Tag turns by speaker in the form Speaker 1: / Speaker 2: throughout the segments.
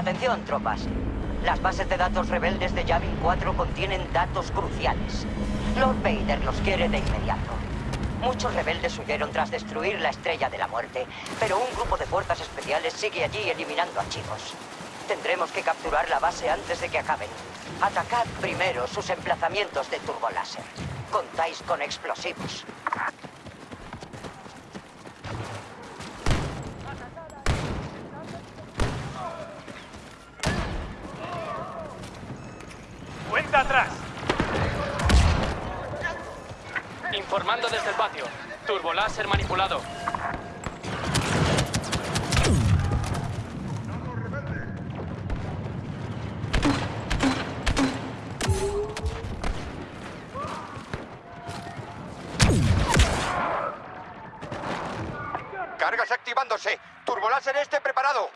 Speaker 1: Atención, tropas. Las bases de datos rebeldes de Yavin 4 contienen datos cruciales. Lord Vader los quiere de inmediato. Muchos rebeldes huyeron tras destruir la Estrella de la Muerte, pero un grupo de fuerzas especiales sigue allí eliminando archivos. Tendremos que capturar la base antes de que acaben. Atacad primero sus emplazamientos de turboláser. Contáis con explosivos.
Speaker 2: ¡Cuenta atrás!
Speaker 3: Informando desde el patio. Turboláser manipulado.
Speaker 4: Cargas activándose. Turboláser este preparado.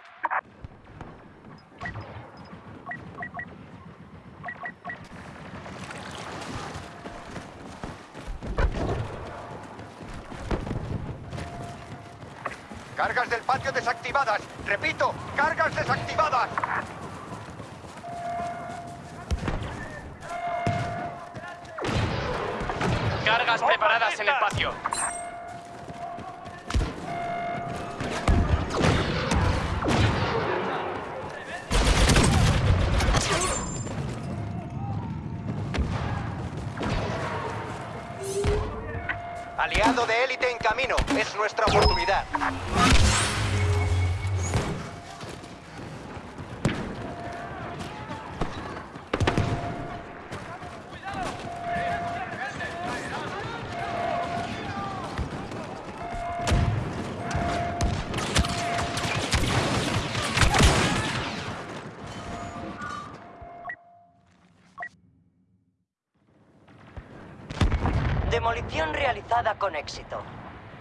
Speaker 4: Cargas del patio desactivadas. Repito, cargas desactivadas.
Speaker 3: Cargas preparadas en el patio.
Speaker 4: Aliado de élite camino. Es nuestra oportunidad.
Speaker 1: Demolición realizada con éxito.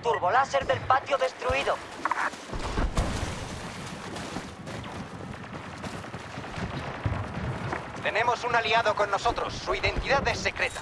Speaker 1: Turboláser del patio destruido.
Speaker 4: Tenemos un aliado con nosotros. Su identidad es secreta.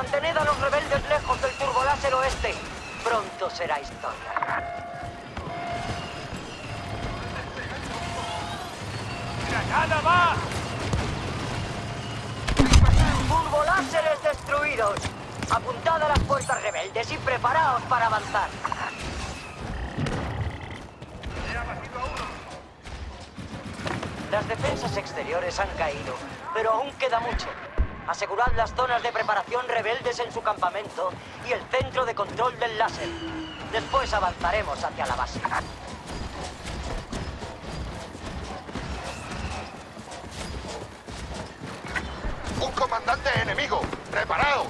Speaker 1: Mantened a los rebeldes lejos del turboláser oeste. Pronto será historia.
Speaker 2: ¡Granada va!
Speaker 1: ¡Turboláseres destruidos! Apuntad a las fuerzas rebeldes y preparaos para avanzar. Las defensas exteriores han caído, pero aún queda mucho. Asegurad las zonas de preparación rebeldes en su campamento y el centro de control del láser. Después avanzaremos hacia la base.
Speaker 4: ¡Un comandante enemigo! ¡Preparaos!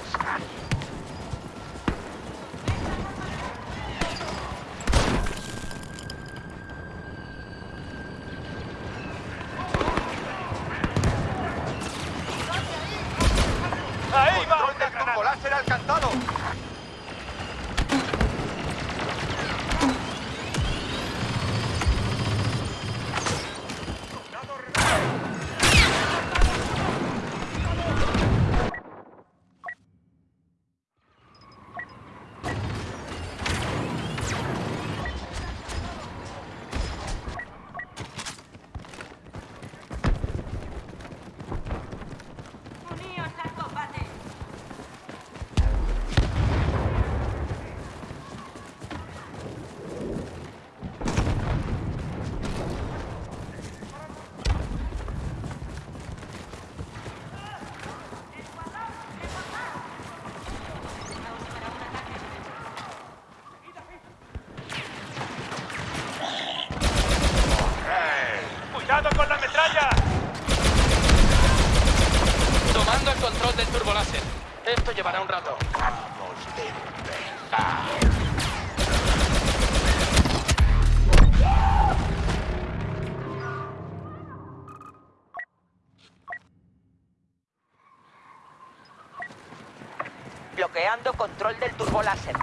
Speaker 3: Llevará un rato.
Speaker 1: Bloqueando control del turboláser.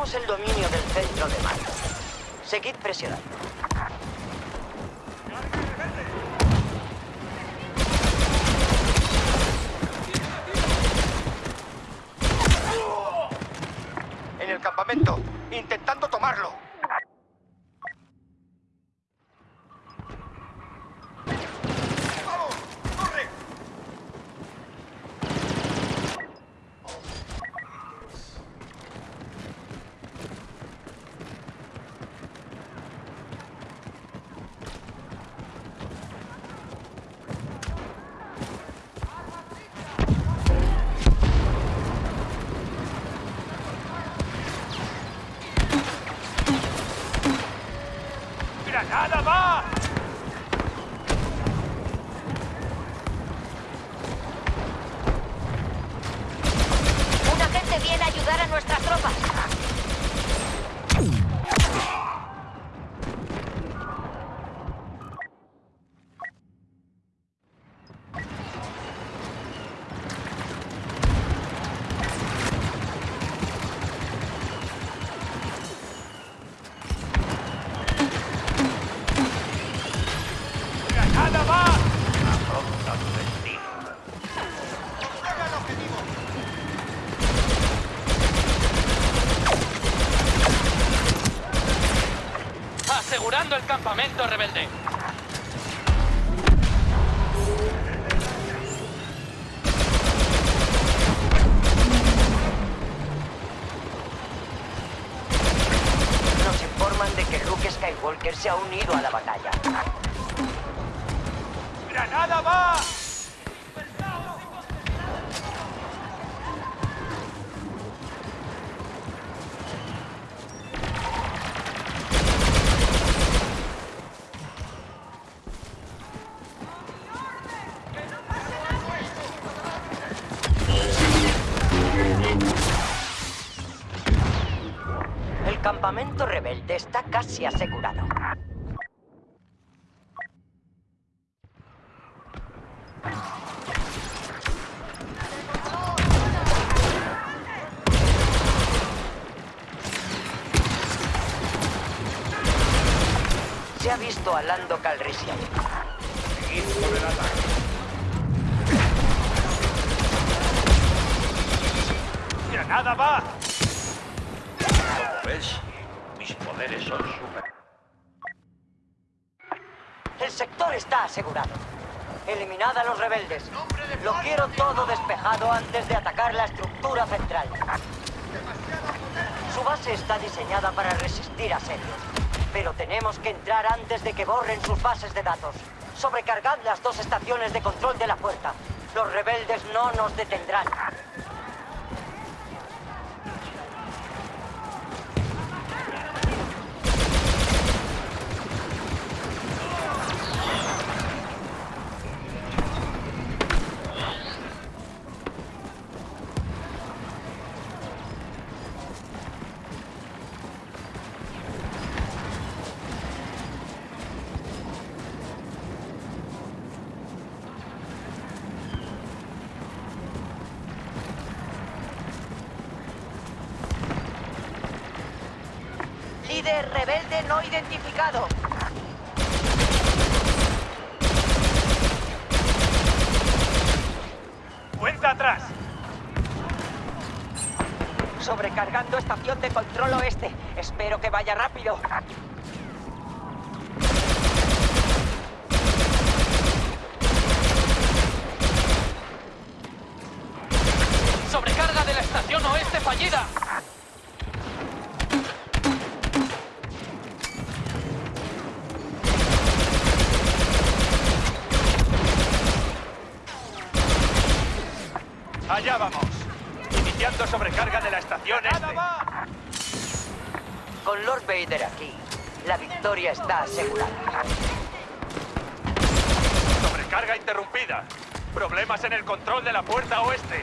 Speaker 1: Tenemos el dominio del centro de mando. Seguid presionando.
Speaker 4: En el campamento, intentando tomarlo. ¡Vamos! ¡Corre!
Speaker 2: ¡Granada va!
Speaker 5: Un agente viene a ayudar a nuestras tropas.
Speaker 2: ¡Granada va!
Speaker 4: ¡Llega el objetivo!
Speaker 3: El campamento rebelde.
Speaker 1: Nos informan de que Luke Skywalker se ha unido a la batalla. Campamento rebelde está casi asegurado. Se ha visto a Lando Calrissian.
Speaker 2: ¡Granada va!
Speaker 6: Poderes son super...
Speaker 1: El sector está asegurado. Eliminad a los rebeldes. Lo quiero todo despejado antes de atacar la estructura central. Su base está diseñada para resistir asedios. Pero tenemos que entrar antes de que borren sus bases de datos. Sobrecargad las dos estaciones de control de la puerta. Los rebeldes no nos detendrán. Líder rebelde no identificado.
Speaker 2: ¡Cuenta atrás!
Speaker 1: Sobrecargando estación de control oeste. Espero que vaya rápido.
Speaker 3: Sobrecarga de la estación oeste fallida.
Speaker 2: Allá vamos. Iniciando sobrecarga de la estación
Speaker 1: este.
Speaker 2: va!
Speaker 1: Con Lord Vader aquí, la victoria está asegurada.
Speaker 2: Sobrecarga interrumpida. Problemas en el control de la puerta oeste.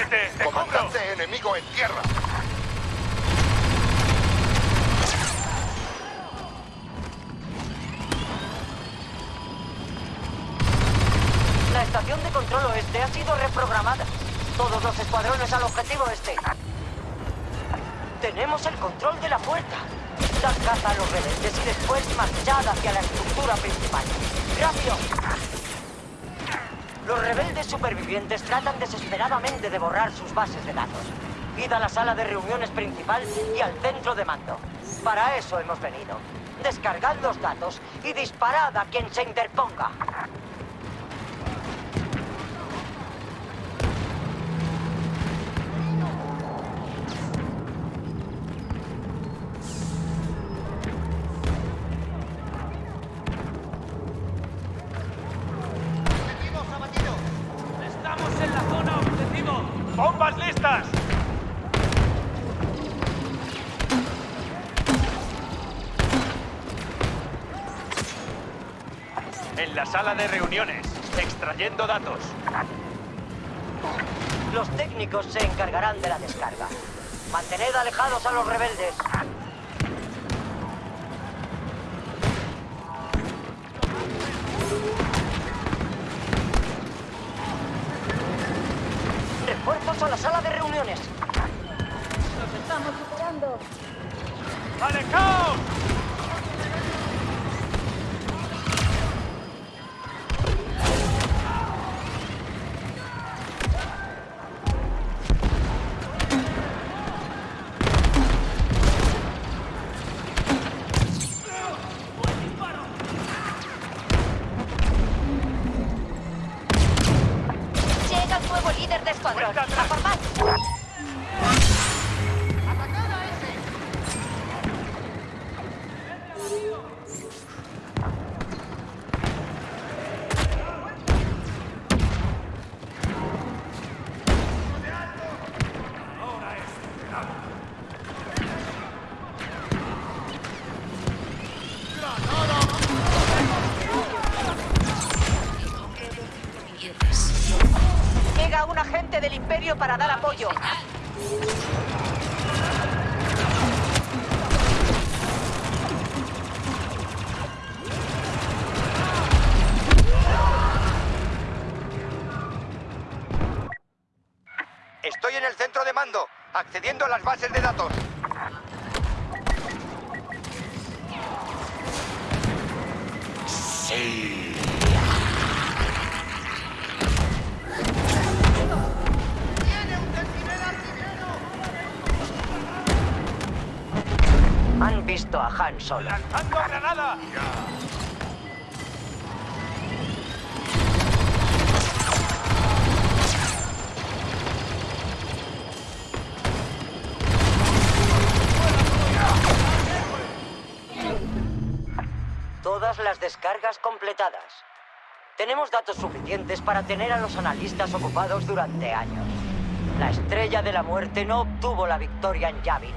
Speaker 2: ¡Muévete! ¡Te cubro!
Speaker 4: Comandante enemigo en tierra.
Speaker 1: La estación de control oeste ha sido reprogramada. Todos los escuadrones al objetivo este. Tenemos el control de la puerta. Da caza a los rebeldes y después marchad hacia la estructura principal. ¡Rápido! Los rebeldes supervivientes tratan desesperadamente de borrar sus bases de datos. Id a la sala de reuniones principal y al centro de mando. Para eso hemos venido. Descargad los datos y disparad a quien se interponga.
Speaker 2: ¡Bombas listas! En la sala de reuniones, extrayendo datos.
Speaker 1: Los técnicos se encargarán de la descarga. Mantened alejados a los rebeldes. La sala de reuniones.
Speaker 2: ¡Alejaos!
Speaker 1: Para dar apoyo.
Speaker 4: Estoy en el centro de mando, accediendo a las bases de datos.
Speaker 1: Han visto a Han Solo.
Speaker 2: ¡Lanzando granada!
Speaker 1: Todas las descargas completadas. Tenemos datos suficientes para tener a los analistas ocupados durante años. La Estrella de la Muerte no obtuvo la victoria en Yavin,